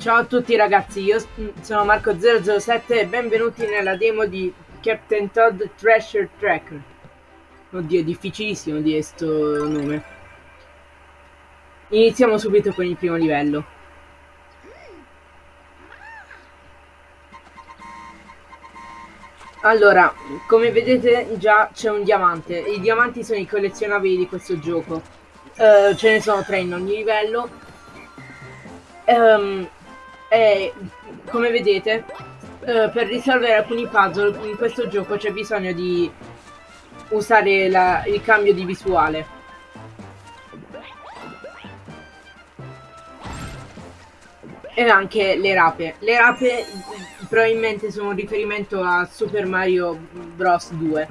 Ciao a tutti ragazzi, io sono Marco007 e benvenuti nella demo di Captain Todd Treasure Tracker. Oddio, è difficilissimo di questo nome. Iniziamo subito con il primo livello. Allora, come vedete già c'è un diamante. I diamanti sono i collezionabili di questo gioco. Uh, ce ne sono tre in ogni livello. Um, e come vedete, uh, per risolvere alcuni puzzle in questo gioco c'è bisogno di usare la, il cambio di visuale. E anche le rape. Le rape probabilmente sono un riferimento a Super Mario Bros 2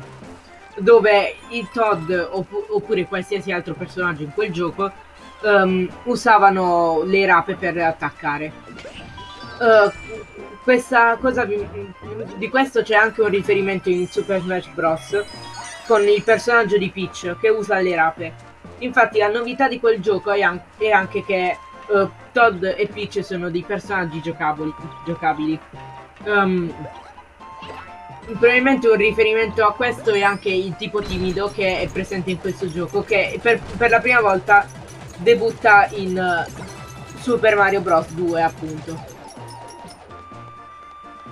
dove il Todd opp oppure qualsiasi altro personaggio in quel gioco um, usavano le rape per attaccare. Uh, questa cosa di questo c'è anche un riferimento in Super Smash Bros. con il personaggio di Peach che usa le rape. Infatti la novità di quel gioco è, an è anche che uh, Todd e Peach sono dei personaggi giocabili. giocabili. Um, probabilmente un riferimento a questo è anche il tipo timido che è presente in questo gioco, che per, per la prima volta debutta in uh, Super Mario Bros 2 appunto.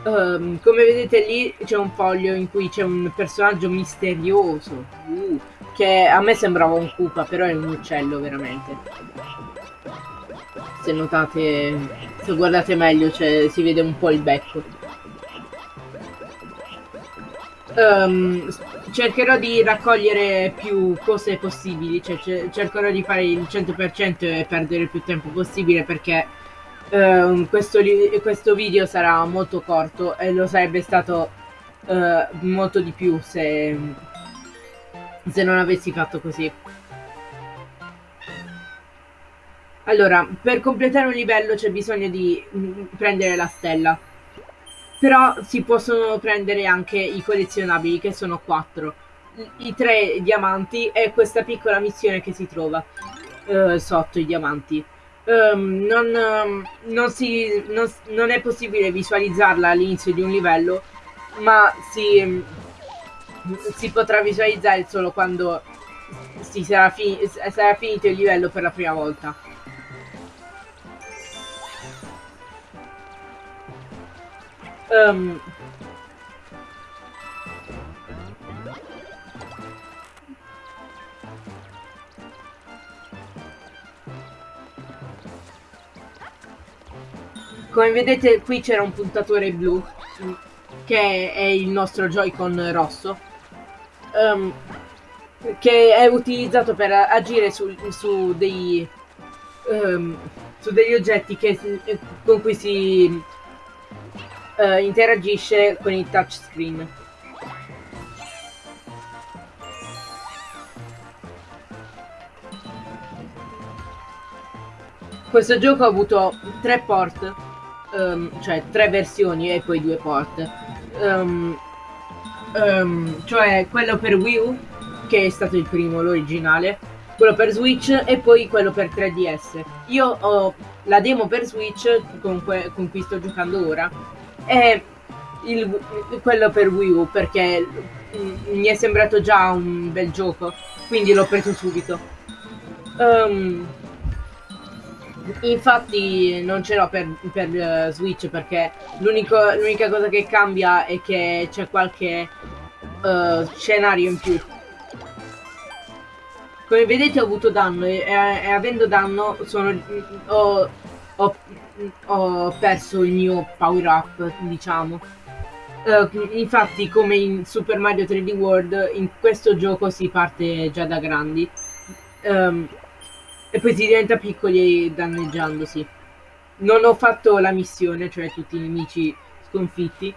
Um, come vedete lì c'è un foglio in cui c'è un personaggio misterioso uh, che a me sembrava un Koopa però è un uccello veramente. Se notate se guardate meglio si vede un po' il becco. Um, cercherò di raccogliere più cose possibili, cioè cercherò di fare il 100% e perdere più tempo possibile perché uh, questo, questo, video sarà molto corto e lo sarebbe stato uh, molto di più se, se non avessi fatto così. Allora, per completare un livello c'è bisogno di mm, prendere la stella. Però si possono prendere anche i collezionabili, che sono quattro. I tre diamanti e questa piccola missione che si trova uh, sotto i diamanti. Um, non, um, non, si, non, non, è possibile visualizzarla all'inizio di un livello, ma si, si potrà visualizzare solo quando sarà, fi sarà finito il livello per la prima volta. Um, come vedete qui c'era un puntatore blu che è il nostro Joy-Con rosso um, che è utilizzato per agire su, su, dei, um, su degli oggetti che, con cui si uh, interagisce con il touchscreen. Questo gioco ha avuto tre port, um, cioè tre versioni e poi due port. Um, um, cioè quello per Wii U, che è stato il primo, l'originale, quello per Switch e poi quello per 3DS. Io ho la demo per Switch con, con cui sto giocando ora è il, quello per Wii U perché mi è sembrato già un bel gioco, quindi l'ho preso subito. Um, infatti non ce l'ho per, per uh, Switch perché l'unica cosa che cambia è che c'è qualche uh, scenario in più. Come vedete ho avuto danno e, e avendo danno sono, ho, ho ho perso il mio power up, diciamo. Uh, infatti, come in Super Mario 3D World, in questo gioco si parte già da grandi. Um, e poi si diventa piccoli danneggiandosi. Non ho fatto la missione, cioè tutti i nemici sconfitti.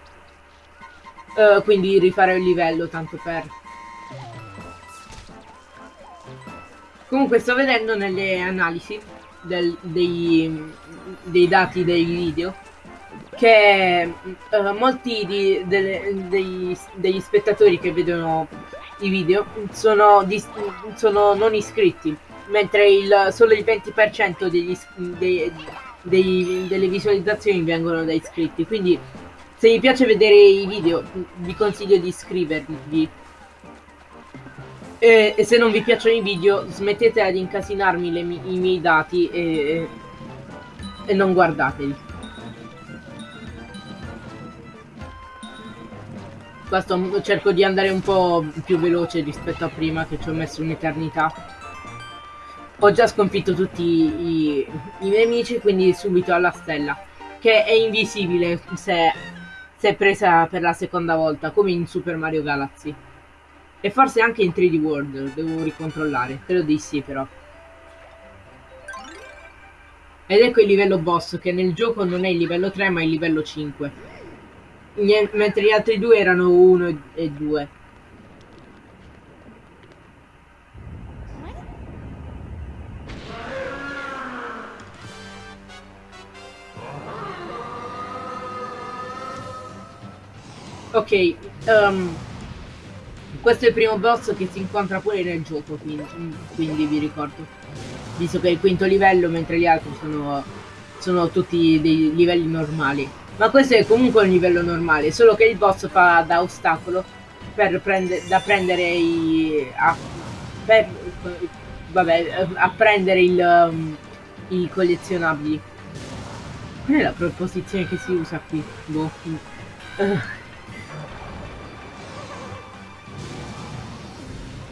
Uh, quindi rifare il livello tanto per... Comunque sto vedendo nelle analisi del, dei, dei, dati dei video che uh, molti di, delle, dei, degli spettatori che vedono i video sono, sono non iscritti mentre il, solo il 20% degli, dei, dei, delle visualizzazioni vengono da iscritti. Quindi se vi piace vedere i video vi consiglio di iscrivervi. E, e se non vi piacciono i video smettete ad incasinarmi le, i miei dati e, e non guardateli. Questo cerco di andare un po' più veloce rispetto a prima che ci ho messo un'eternità. Ho già sconfitto tutti i, i, miei amici, quindi subito alla stella. Che è invisibile se, se presa per la seconda volta, come in Super Mario Galaxy. E forse anche in 3D World, devo ricontrollare. Credo di sì però. Ed ecco il livello boss, che nel gioco non è il livello 3 ma il livello 5 mentre gli altri due erano 1 e 2. Ok, um, questo è il primo boss che si incontra pure nel gioco, quindi, quindi vi ricordo. Visto che è il quinto livello, mentre gli altri sono, sono tutti dei livelli normali. Ma questo è comunque un livello normale, solo che il boss fa da ostacolo per prende, da prendere i... A, per, vabbè, a prendere il, um, i collezionabili. Qual è la proposizione che si usa qui? Boh. Uh.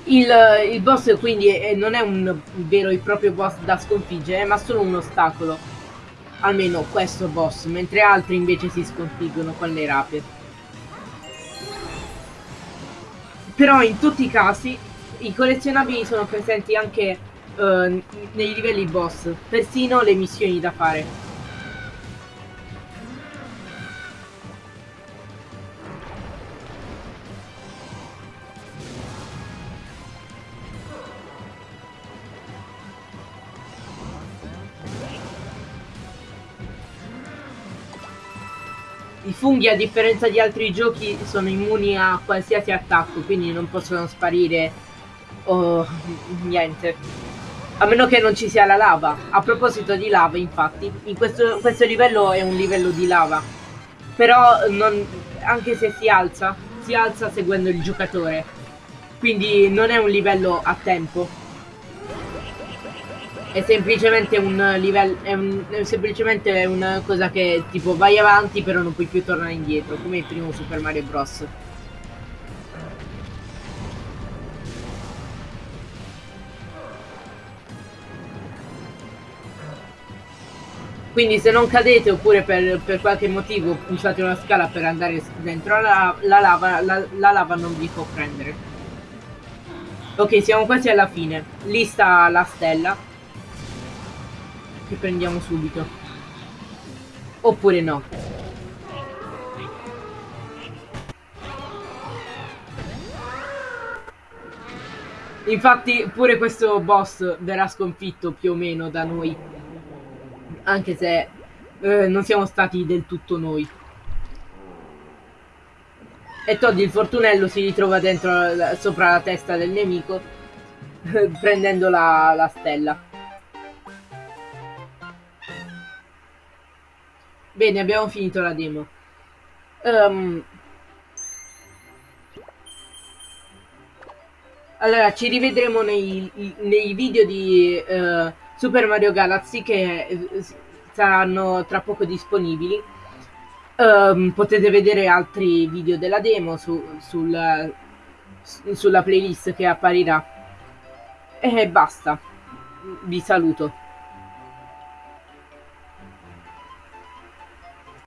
Il, il, boss quindi è, non è un vero e proprio boss da sconfiggere, ma solo un ostacolo almeno questo boss, mentre altri invece si sconfiggono con le rape. Però in tutti i casi i collezionabili sono presenti anche uh, nei livelli boss, persino le missioni da fare. I funghi, a differenza di altri giochi, sono immuni a qualsiasi attacco, quindi non possono sparire o niente. A meno che non ci sia la lava. A proposito di lava, infatti, in questo, questo livello è un livello di lava. Però non, anche se si alza, si alza seguendo il giocatore. Quindi non è un livello a tempo è semplicemente un livello è, è semplicemente una cosa che tipo vai avanti però non puoi più tornare indietro come il primo Super Mario Bros. Quindi se non cadete oppure per, per qualche motivo usate una scala per andare dentro la, la lava la, la lava non vi può prendere. Ok siamo quasi alla fine. Lì sta la stella che prendiamo subito. Oppure no. Infatti pure questo boss verrà sconfitto più o meno da noi. Anche se eh, non siamo stati del tutto noi. E Todd il fortunello si ritrova dentro sopra la testa del nemico prendendo la, la stella. Bene, abbiamo finito la demo. Um, allora, ci rivedremo nei, nei video di uh, Super Mario Galaxy che eh, saranno tra poco disponibili. Um, potete vedere altri video della demo su, sulla, sulla playlist che apparirà. E basta. Vi saluto.